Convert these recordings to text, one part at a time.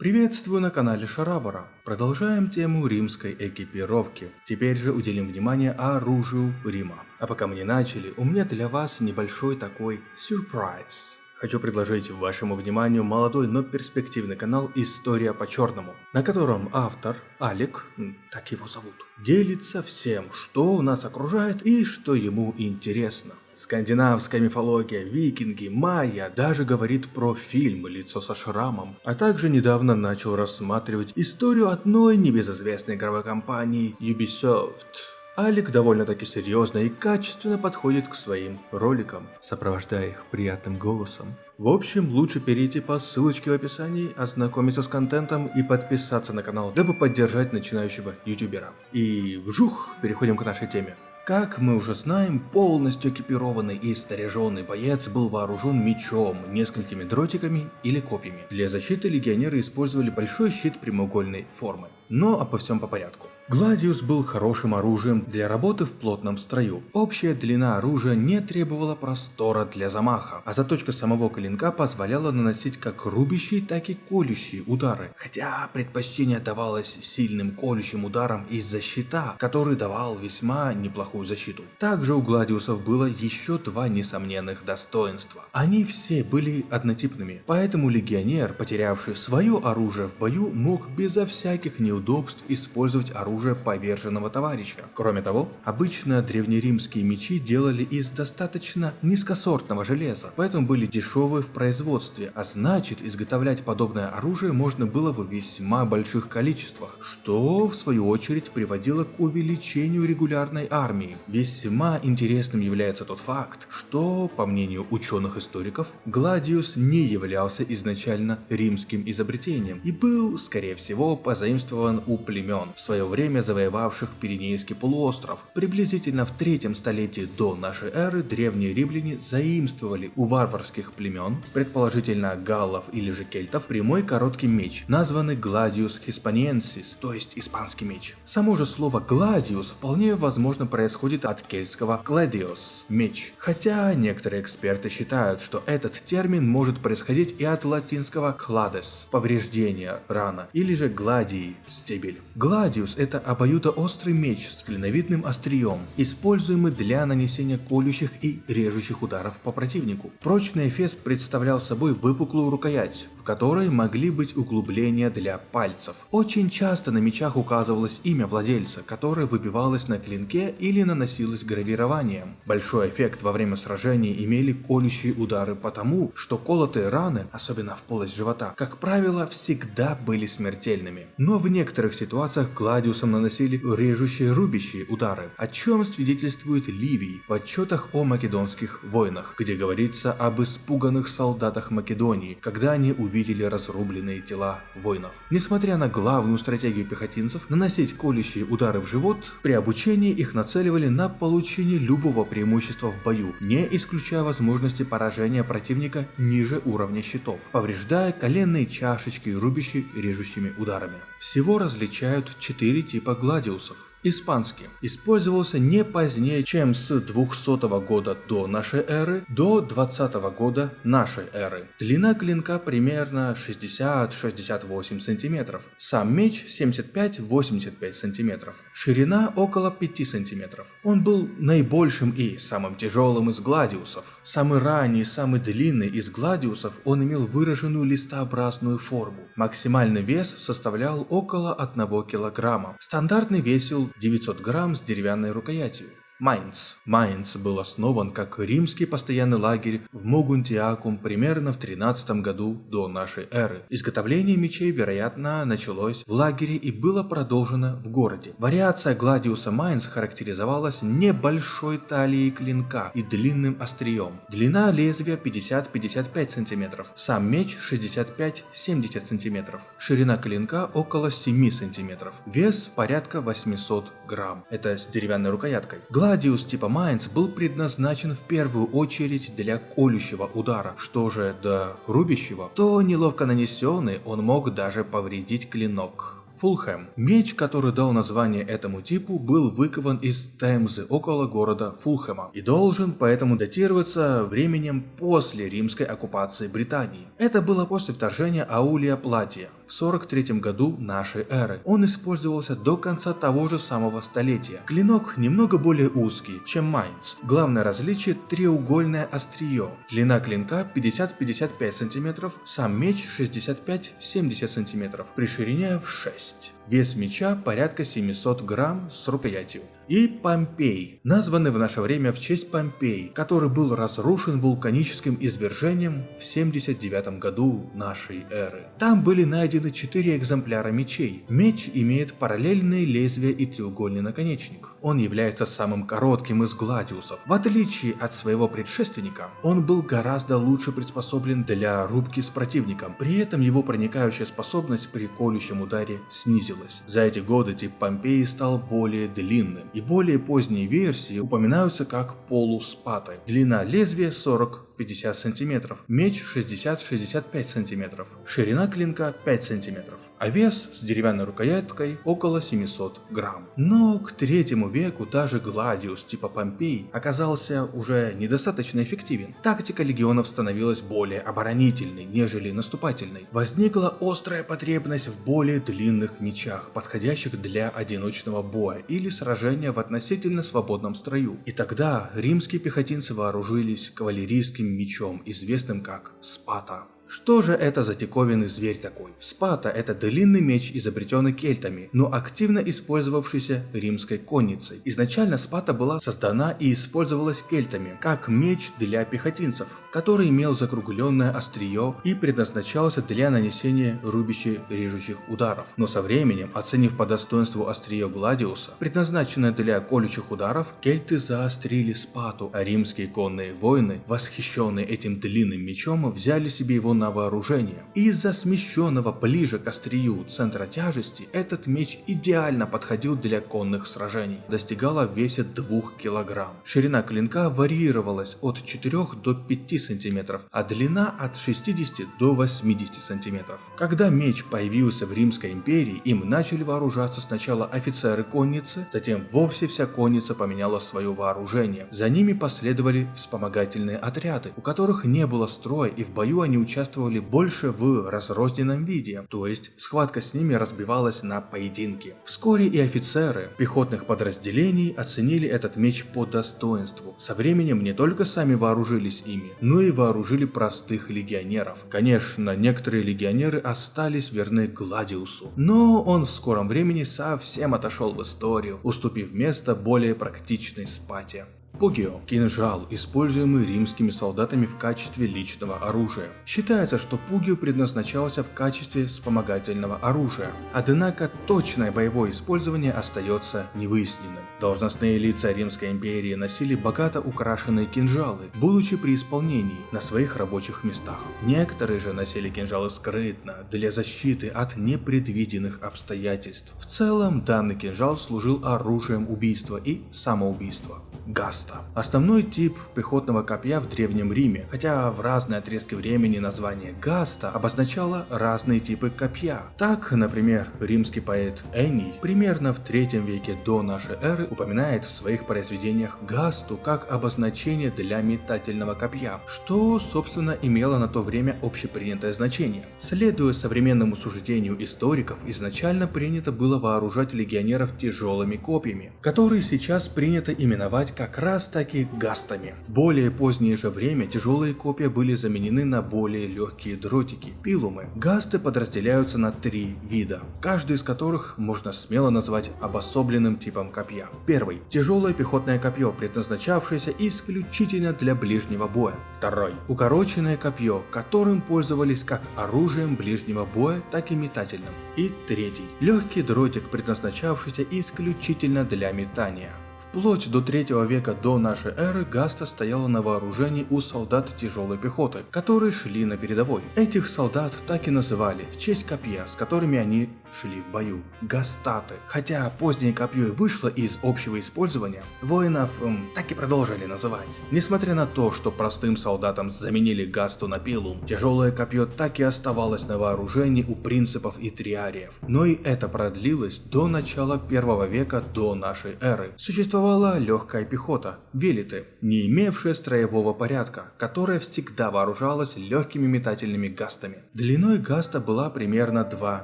Приветствую на канале Шарабара. Продолжаем тему римской экипировки. Теперь же уделим внимание оружию Рима. А пока мы не начали, у меня для вас небольшой такой сюрприз. Хочу предложить вашему вниманию молодой, но перспективный канал «История по-черному», на котором автор, Алик, так его зовут, делится всем, что нас окружает и что ему интересно. Скандинавская мифология, викинги, майя даже говорит про фильм «Лицо со шрамом», а также недавно начал рассматривать историю одной небезызвестной игровой компании Ubisoft. Алик довольно-таки серьезно и качественно подходит к своим роликам, сопровождая их приятным голосом. В общем, лучше перейти по ссылочке в описании, ознакомиться с контентом и подписаться на канал, дабы поддержать начинающего ютубера. И вжух, переходим к нашей теме. Как мы уже знаем, полностью экипированный и снаряженный боец был вооружен мечом, несколькими дротиками или копьями. Для защиты легионеры использовали большой щит прямоугольной формы. Но обо всем по порядку. Гладиус был хорошим оружием для работы в плотном строю. Общая длина оружия не требовала простора для замаха, а заточка самого клинка позволяла наносить как рубящие, так и колющие удары. Хотя предпочтение давалось сильным колющим ударам из-за щита, который давал весьма неплохую защиту. Также у Гладиусов было еще два несомненных достоинства. Они все были однотипными, поэтому легионер, потерявший свое оружие в бою, мог безо всяких неудобств использовать оружие оружие поверженного товарища. Кроме того, обычно древнеримские мечи делали из достаточно низкосортного железа, поэтому были дешевые в производстве, а значит изготовлять подобное оружие можно было в весьма больших количествах, что в свою очередь приводило к увеличению регулярной армии. Весьма интересным является тот факт, что, по мнению ученых-историков, Гладиус не являлся изначально римским изобретением и был, скорее всего, позаимствован у племен в свое время время завоевавших Пиренейский полуостров. Приблизительно в третьем столетии до нашей эры древние римляне заимствовали у варварских племен, предположительно галлов или же кельтов, прямой короткий меч, названный Gladius Hispaniensis, то есть испанский меч. Само же слово Gladius вполне возможно происходит от кельтского gladius – меч. Хотя некоторые эксперты считают, что этот термин может происходить и от латинского clades – повреждение, рана, или же gladii – стебель. Gladius это обоюдоострый меч с клиновидным острием, используемый для нанесения колющих и режущих ударов по противнику. Прочный эфес представлял собой выпуклую рукоять, в которой могли быть углубления для пальцев. Очень часто на мечах указывалось имя владельца, которое выбивалось на клинке или наносилось гравированием. Большой эффект во время сражений имели колющие удары потому, что колотые раны, особенно в полость живота, как правило, всегда были смертельными. Но в некоторых ситуациях Гладиусом наносили режущие рубящие удары, о чем свидетельствует Ливий в отчетах о македонских войнах, где говорится об испуганных солдатах Македонии, когда они увидели разрубленные тела воинов. Несмотря на главную стратегию пехотинцев наносить колющие удары в живот, при обучении их нацеливали на получение любого преимущества в бою, не исключая возможности поражения противника ниже уровня щитов, повреждая коленные чашечки рубящие режущими ударами. Всего различают четыре типа типа гладиусов. Испанский. Использовался не позднее, чем с 200 года до нашей эры до 20 года нашей эры. Длина клинка примерно 60-68 см. Сам меч 75-85 см. Ширина около 5 см. Он был наибольшим и самым тяжелым из гладиусов. Самый ранний самый длинный из гладиусов он имел выраженную листообразную форму. Максимальный вес составлял около 1 кг. Стандартный весил 900 грамм с деревянной рукоятью. Майнц. Майнц был основан как римский постоянный лагерь в Могунтиакум примерно в 13 году до нашей эры. Изготовление мечей, вероятно, началось в лагере и было продолжено в городе. Вариация Гладиуса Майнц характеризовалась небольшой талией клинка и длинным острием. Длина лезвия 50-55 см, сам меч 65-70 см, ширина клинка около 7 см, вес порядка 800 грамм. Это с деревянной рукояткой. Гладиус типа Майнц был предназначен в первую очередь для колющего удара, что же до рубящего, то неловко нанесенный он мог даже повредить клинок. Фулхэм. Меч, который дал название этому типу, был выкован из Темзы около города Фулхэма и должен поэтому датироваться временем после римской оккупации Британии. Это было после вторжения Аулия Платия в 43 году нашей эры. Он использовался до конца того же самого столетия. Клинок немного более узкий, чем Майнц. Главное различие – треугольное острие. Длина клинка 50-55 см, сам меч 65-70 см, при ширине в 6 радость. Вес меча порядка 700 грамм с рукоятью. И Помпей, названный в наше время в честь Помпей, который был разрушен вулканическим извержением в 79 году нашей эры. Там были найдены 4 экземпляра мечей. Меч имеет параллельные лезвия и треугольный наконечник. Он является самым коротким из гладиусов. В отличие от своего предшественника, он был гораздо лучше приспособлен для рубки с противником. При этом его проникающая способность при колющем ударе снизилась. За эти годы тип Помпеи стал более длинным, и более поздние версии упоминаются как полуспаты. Длина лезвия 40 50 см, меч 60-65 см, ширина клинка 5 см, а вес с деревянной рукояткой около 700 грамм. Но к третьему веку даже Гладиус типа Помпей оказался уже недостаточно эффективен. Тактика легионов становилась более оборонительной, нежели наступательной. Возникла острая потребность в более длинных мечах, подходящих для одиночного боя или сражения в относительно свободном строю. И тогда римские пехотинцы вооружились кавалерийскими мечом, известным как Спата. Что же это за диковинный зверь такой? Спата – это длинный меч, изобретенный кельтами, но активно использовавшийся римской конницей. Изначально спата была создана и использовалась кельтами, как меч для пехотинцев, который имел закругленное острие и предназначался для нанесения рубящих режущих ударов. Но со временем, оценив по достоинству острие Гладиуса, предназначенное для колючих ударов, кельты заострили спату, а римские конные воины, восхищенные этим длинным мечом, взяли себе его на вооружение. Из-за смещенного ближе к острию центра тяжести, этот меч идеально подходил для конных сражений. Достигала в весе 2 кг. Ширина клинка варьировалась от 4 до 5 см, а длина от 60 до 80 см. Когда меч появился в Римской империи, им начали вооружаться сначала офицеры конницы, затем вовсе вся конница поменяла свое вооружение. За ними последовали вспомогательные отряды, у которых не было строя и в бою они участвовали участвовали больше в разрозненном виде, то есть схватка с ними разбивалась на поединки. Вскоре и офицеры пехотных подразделений оценили этот меч по достоинству. Со временем не только сами вооружились ими, но и вооружили простых легионеров. Конечно, некоторые легионеры остались верны Гладиусу, но он в скором времени совсем отошел в историю, уступив место более практичной спате. Пугио – кинжал, используемый римскими солдатами в качестве личного оружия. Считается, что пугио предназначался в качестве вспомогательного оружия, однако точное боевое использование остается невыясненным. Должностные лица Римской империи носили богато украшенные кинжалы, будучи при исполнении на своих рабочих местах. Некоторые же носили кинжалы скрытно, для защиты от непредвиденных обстоятельств. В целом, данный кинжал служил оружием убийства и самоубийства. Гаста. Основной тип пехотного копья в Древнем Риме, хотя в разные отрезки времени название Гаста обозначало разные типы копья. Так, например, римский поэт Эний примерно в третьем веке до нашей эры упоминает в своих произведениях Гасту как обозначение для метательного копья, что, собственно, имело на то время общепринятое значение. Следуя современному суждению историков, изначально принято было вооружать легионеров тяжелыми копьями, которые сейчас принято именовать как раз таки гастами. В более позднее же время тяжелые копья были заменены на более легкие дротики, пилумы. Гасты подразделяются на три вида, каждый из которых можно смело назвать обособленным типом копья. Первый – тяжелое пехотное копье, предназначавшееся исключительно для ближнего боя. Второй – укороченное копье, которым пользовались как оружием ближнего боя, так и метательным. И третий – легкий дротик, предназначавшийся исключительно для метания. Вплоть до 3 века до нашей эры Гаста стояла на вооружении у солдат тяжелой пехоты, которые шли на передовой. Этих солдат так и называли в честь копья, с которыми они шли в бою. Гастаты. Хотя позднее копье и вышло из общего использования, воинов эм, так и продолжили называть. Несмотря на то, что простым солдатам заменили гасту на пилум, тяжелое копье так и оставалось на вооружении у принципов и триариев. Но и это продлилось до начала первого века до нашей эры. Существовала легкая пехота, велиты, не имевшая строевого порядка, которая всегда вооружалась легкими метательными гастами. Длиной гаста была примерно 2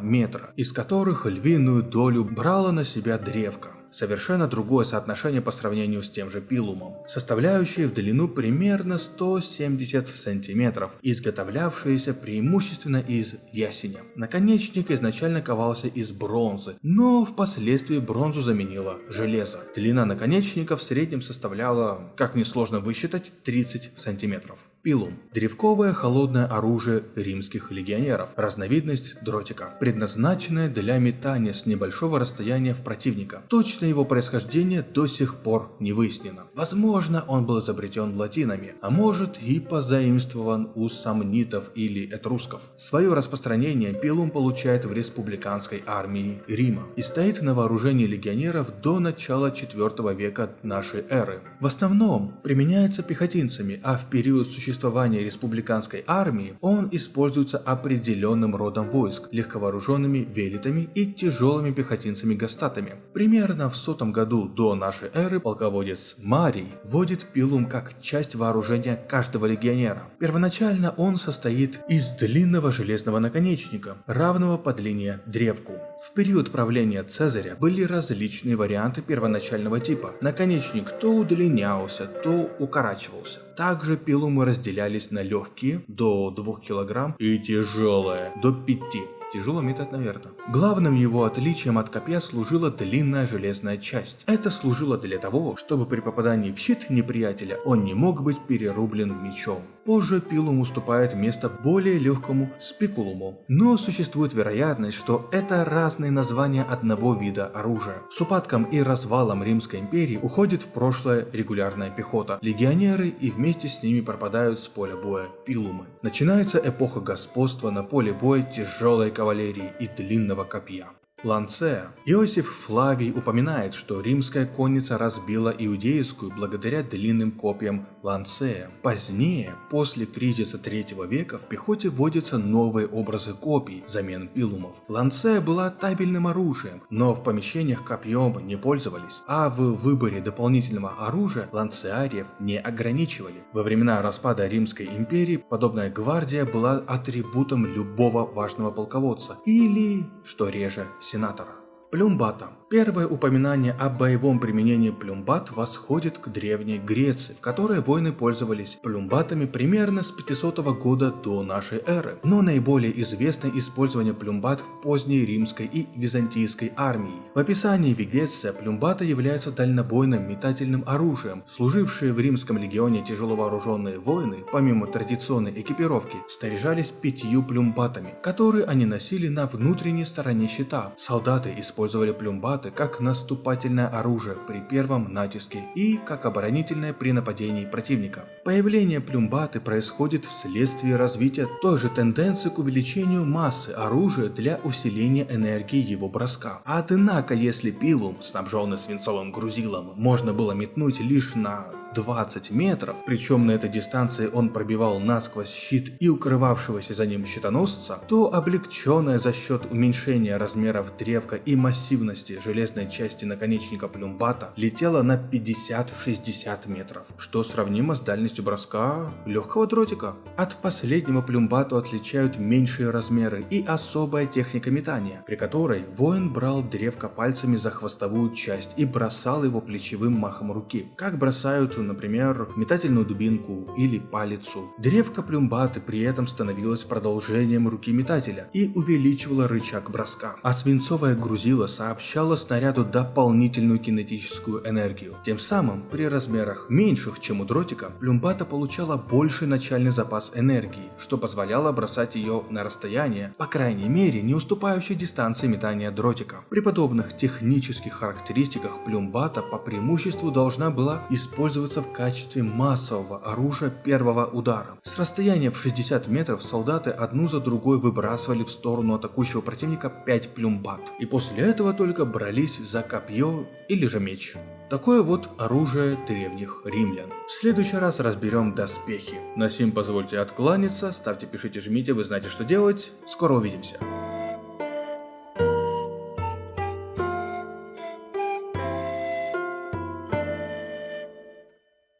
метра, из которых львиную долю брала на себя древка совершенно другое соотношение по сравнению с тем же пилумом, составляющее в длину примерно 170 сантиметров, изготовлявшееся преимущественно из ясеня. Наконечник изначально ковался из бронзы, но впоследствии бронзу заменило железо. Длина наконечника в среднем составляла, как несложно высчитать, 30 сантиметров. Пилум – древковое холодное оружие римских легионеров, разновидность дротика, предназначенное для метания с небольшого расстояния в противника. Точно его происхождение до сих пор не выяснено. Возможно, он был изобретен латинами, а может и позаимствован у самнитов или этрусков. Свое распространение пилум получает в республиканской армии Рима и стоит на вооружении легионеров до начала 4 века нашей эры. В основном применяется пехотинцами, а в период существования существования республиканской армии он используется определенным родом войск, легковооруженными велитами и тяжелыми пехотинцами-гастатами. Примерно в сотом году до нашей эры полководец Марий вводит пилум как часть вооружения каждого легионера. Первоначально он состоит из длинного железного наконечника, равного по длине древку. В период правления Цезаря были различные варианты первоначального типа. Наконечник то удлинялся, то укорачивался. Также пилумы разделялись на легкие до 2 кг и тяжелые до 5 Тяжело метать, наверное. Главным его отличием от копья служила длинная железная часть. Это служило для того, чтобы при попадании в щит неприятеля он не мог быть перерублен мечом. Позже пилум уступает место более легкому спикулуму. Но существует вероятность, что это разные названия одного вида оружия. С упадком и развалом Римской империи уходит в прошлое регулярная пехота, легионеры и вместе с ними пропадают с поля боя пилумы. Начинается эпоха господства на поле боя тяжелой кавалерии и длинного копья. Ланцея. Иосиф Флавий упоминает, что римская конница разбила иудейскую благодаря длинным копьям Ланцея. Позднее, после кризиса третьего века, в пехоте вводятся новые образы копий замен пилумов. Ланцея была табельным оружием, но в помещениях копьем не пользовались, а в выборе дополнительного оружия ланцеариев не ограничивали. Во времена распада Римской империи подобная гвардия была атрибутом любого важного полководца или, что реже, сенатора. Плюмбата Первое упоминание о боевом применении плюмбат восходит к Древней Греции, в которой воины пользовались плюмбатами примерно с 500 года до нашей эры. Но наиболее известно использование плюмбат в поздней римской и византийской армии. В описании Вегеция плюмбата являются дальнобойным метательным оружием. Служившие в римском легионе тяжеловооруженные воины, помимо традиционной экипировки, снаряжались пятью плюмбатами, которые они носили на внутренней стороне щита. Солдаты использовали плюмбаты плюмбаты как наступательное оружие при первом натиске и как оборонительное при нападении противника. Появление плюмбаты происходит вследствие развития той же тенденции к увеличению массы оружия для усиления энергии его броска. Однако, если пилум, снабженный свинцовым грузилом, можно было метнуть лишь на 20 метров, причем на этой дистанции он пробивал насквозь щит и укрывавшегося за ним щитоносца, то облегченная за счет уменьшения размеров древка и массивности железной части наконечника плюмбата летела на 50-60 метров, что сравнимо с дальностью броска легкого дротика. От последнего плюмбату отличают меньшие размеры и особая техника метания, при которой воин брал древко пальцами за хвостовую часть и бросал его плечевым махом руки, как бросают например, метательную дубинку или палицу. Древко плюмбаты при этом становилось продолжением руки метателя и увеличивало рычаг броска, а свинцовое грузило сообщало снаряду дополнительную кинетическую энергию. Тем самым, при размерах меньших, чем у дротика, плюмбата получала больший начальный запас энергии, что позволяло бросать ее на расстояние, по крайней мере, не уступающей дистанции метания дротика. При подобных технических характеристиках плюмбата по преимуществу должна была использовать использоваться в качестве массового оружия первого удара. С расстояния в 60 метров солдаты одну за другой выбрасывали в сторону атакующего противника 5 плюмбат. И после этого только брались за копье или же меч. Такое вот оружие древних римлян. В следующий раз разберем доспехи. На сим позвольте откланяться, ставьте, пишите, жмите, вы знаете что делать. Скоро увидимся.